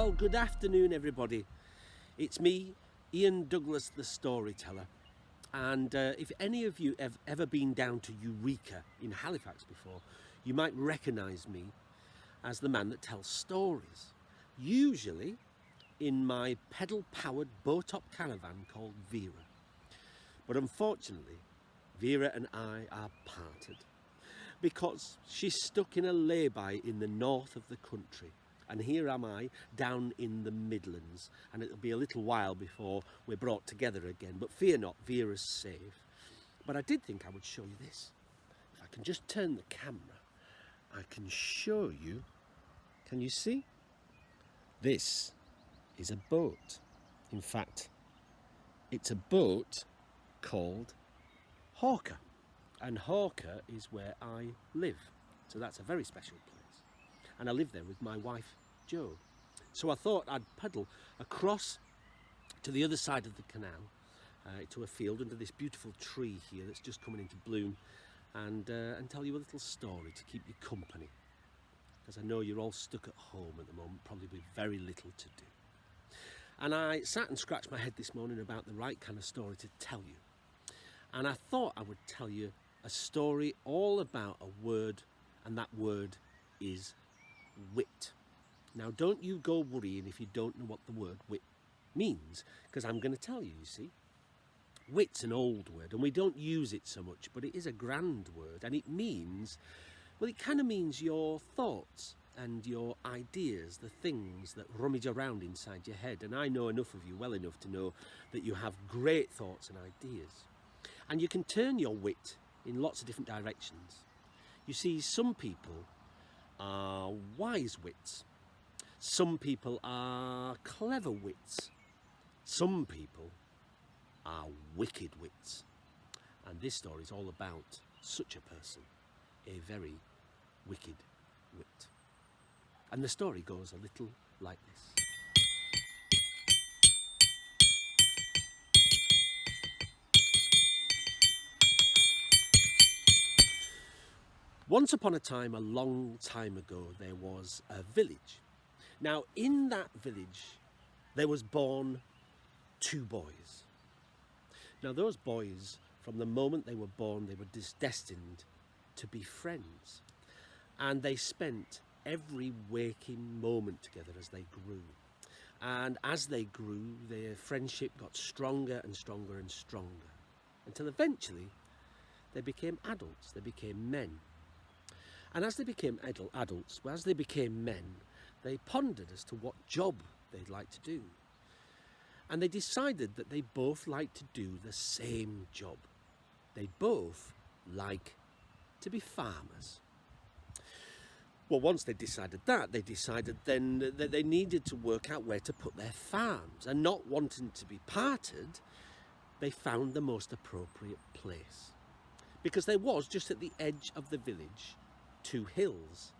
Well, good afternoon, everybody. It's me, Ian Douglas, the storyteller. And uh, if any of you have ever been down to Eureka in Halifax before, you might recognise me as the man that tells stories. Usually in my pedal-powered bow-top caravan called Vera. But unfortunately, Vera and I are parted because she's stuck in a lay-by in the north of the country and here am I down in the Midlands and it'll be a little while before we're brought together again but fear not Vera's safe. But I did think I would show you this. If I can just turn the camera I can show you can you see? This is a boat. In fact it's a boat called Hawker. And Hawker is where I live. So that's a very special place. And I live there with my wife So I thought I'd paddle across to the other side of the canal uh, to a field under this beautiful tree here that's just coming into bloom and, uh, and tell you a little story to keep you company because I know you're all stuck at home at the moment probably with very little to do. And I sat and scratched my head this morning about the right kind of story to tell you. And I thought I would tell you a story all about a word and that word is wit. Now don't you go worrying if you don't know what the word wit means, because I'm going to tell you, you see. Wit's an old word and we don't use it so much, but it is a grand word and it means, well it kind of means your thoughts and your ideas, the things that rummage around inside your head. And I know enough of you well enough to know that you have great thoughts and ideas. And you can turn your wit in lots of different directions. You see, some people are wise wits. Some people are clever wits. Some people are wicked wits. And this story is all about such a person, a very wicked wit. And the story goes a little like this. Once upon a time, a long time ago, there was a village. Now, in that village, there was born two boys. Now, those boys, from the moment they were born, they were destined to be friends. And they spent every waking moment together as they grew. And as they grew, their friendship got stronger and stronger and stronger until eventually they became adults, they became men. And as they became adult, adults, as they became men, they pondered as to what job they'd like to do. And they decided that they both like to do the same job. They both like to be farmers. Well, once they decided that, they decided then that they needed to work out where to put their farms. And not wanting to be parted, they found the most appropriate place. Because there was, just at the edge of the village, two hills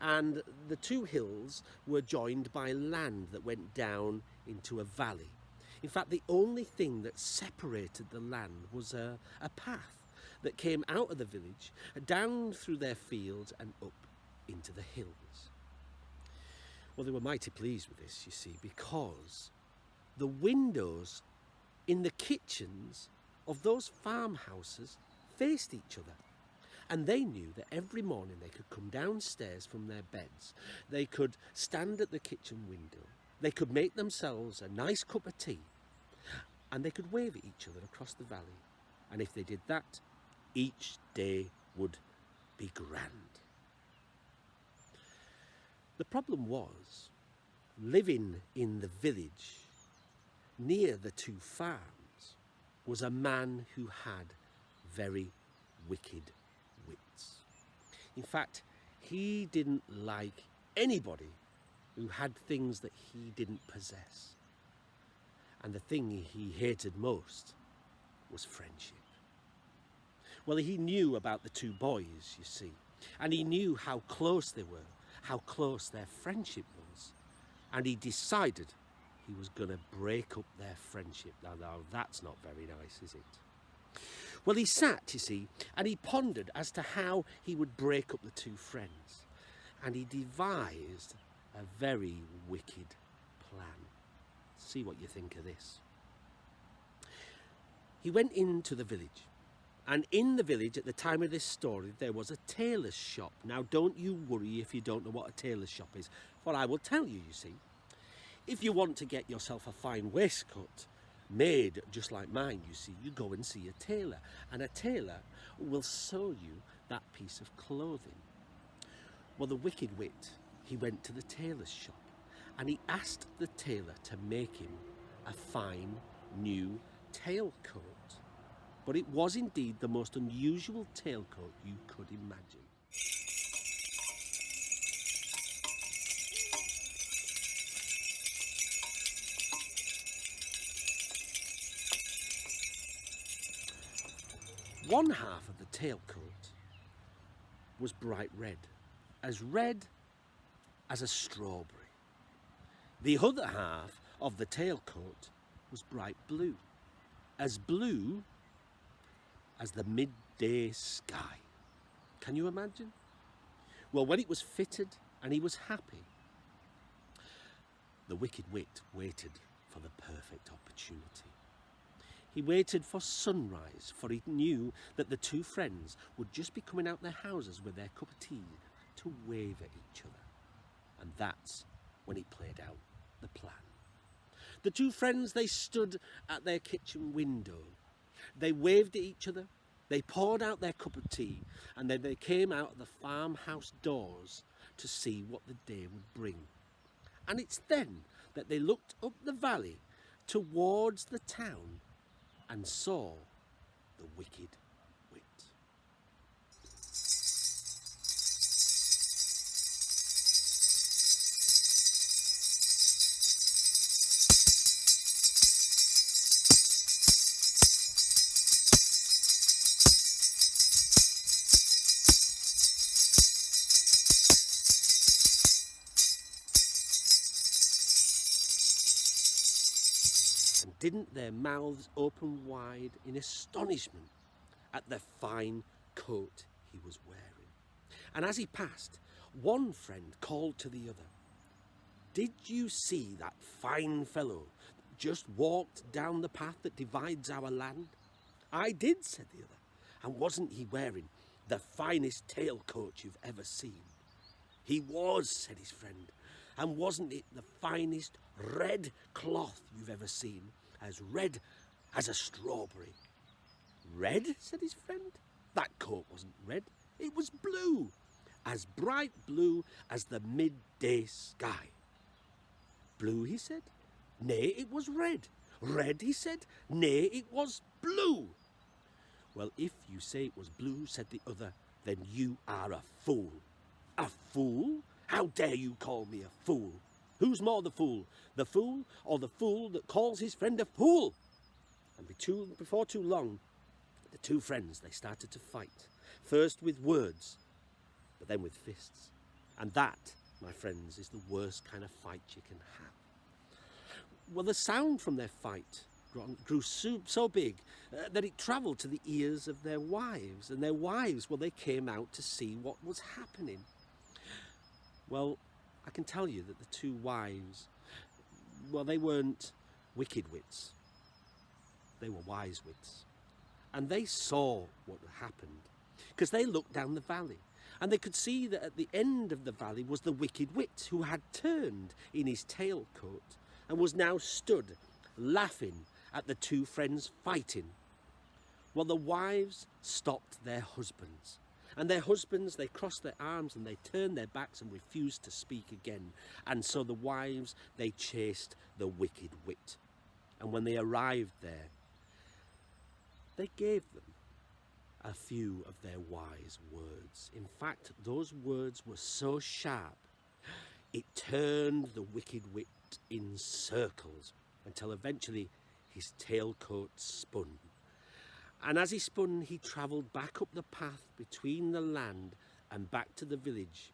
and the two hills were joined by land that went down into a valley. In fact, the only thing that separated the land was a, a path that came out of the village, down through their fields and up into the hills. Well, they were mighty pleased with this, you see, because the windows in the kitchens of those farmhouses faced each other. And they knew that every morning they could come downstairs from their beds, they could stand at the kitchen window, they could make themselves a nice cup of tea, and they could wave at each other across the valley. And if they did that, each day would be grand. The problem was, living in the village near the two farms was a man who had very wicked in fact, he didn't like anybody who had things that he didn't possess. And the thing he hated most was friendship. Well, he knew about the two boys, you see, and he knew how close they were, how close their friendship was. And he decided he was going to break up their friendship. Now, now, that's not very nice, is it? Well, he sat, you see, and he pondered as to how he would break up the two friends. And he devised a very wicked plan. See what you think of this. He went into the village, and in the village at the time of this story there was a tailor's shop. Now don't you worry if you don't know what a tailor's shop is, for I will tell you, you see. If you want to get yourself a fine waistcoat made just like mine, you see, you go and see a tailor, and a tailor will sew you that piece of clothing. Well, the wicked wit, he went to the tailor's shop and he asked the tailor to make him a fine new tailcoat. But it was indeed the most unusual tailcoat you could imagine. One half of the tailcoat was bright red, as red as a strawberry. The other half of the tailcoat was bright blue, as blue as the midday sky. Can you imagine? Well, when it was fitted and he was happy, the wicked wit waited for the perfect opportunity. He waited for sunrise, for he knew that the two friends would just be coming out their houses with their cup of tea to wave at each other. And that's when he played out the plan. The two friends, they stood at their kitchen window. They waved at each other, they poured out their cup of tea, and then they came out of the farmhouse doors to see what the day would bring. And it's then that they looked up the valley towards the town and saw the wicked didn't their mouths open wide in astonishment at the fine coat he was wearing. And as he passed, one friend called to the other, Did you see that fine fellow that just walked down the path that divides our land? I did, said the other. And wasn't he wearing the finest tailcoat you've ever seen? He was, said his friend. And wasn't it the finest red cloth you've ever seen? As red as a strawberry. Red? said his friend. That coat wasn't red. It was blue. As bright blue as the midday sky. Blue, he said. Nay, it was red. Red, he said. Nay, it was blue. Well, if you say it was blue, said the other, then you are a fool. A fool? How dare you call me a fool? Who's more the fool? The fool or the fool that calls his friend a fool? And before too long, the two friends, they started to fight. First with words, but then with fists. And that, my friends, is the worst kind of fight you can have. Well, the sound from their fight grew so, so big uh, that it travelled to the ears of their wives. And their wives, well, they came out to see what was happening. Well, I can tell you that the two wives, well, they weren't wicked wits. They were wise wits. And they saw what happened because they looked down the valley and they could see that at the end of the valley was the wicked wit who had turned in his tailcoat and was now stood laughing at the two friends fighting. Well, the wives stopped their husbands and their husbands, they crossed their arms and they turned their backs and refused to speak again. And so the wives, they chased the wicked wit. And when they arrived there, they gave them a few of their wise words. In fact, those words were so sharp, it turned the wicked wit in circles until eventually his tailcoat spun and as he spun, he travelled back up the path between the land and back to the village,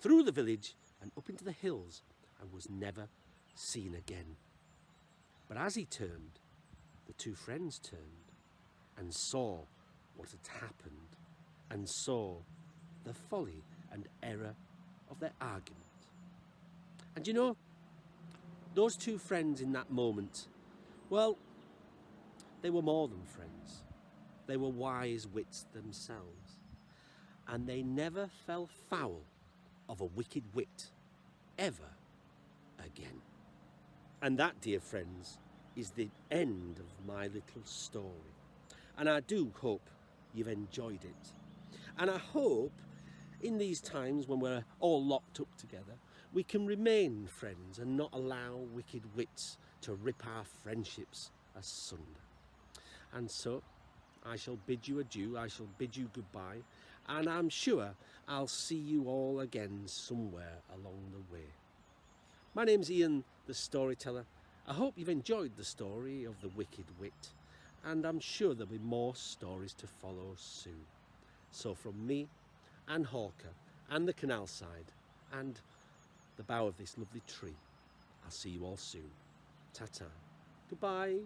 through the village and up into the hills, and was never seen again. But as he turned, the two friends turned and saw what had happened and saw the folly and error of their argument. And you know, Those two friends in that moment, well, they were more than friends. They were wise wits themselves. And they never fell foul of a wicked wit ever again. And that, dear friends, is the end of my little story. And I do hope you've enjoyed it. And I hope in these times when we're all locked up together, we can remain friends and not allow wicked wits to rip our friendships asunder. And so I shall bid you adieu, I shall bid you goodbye, and I'm sure I'll see you all again somewhere along the way. My name's Ian the Storyteller. I hope you've enjoyed the story of the Wicked Wit, and I'm sure there'll be more stories to follow soon. So from me and Hawker and the canal side and the bough of this lovely tree, I'll see you all soon. Ta-ta. Goodbye.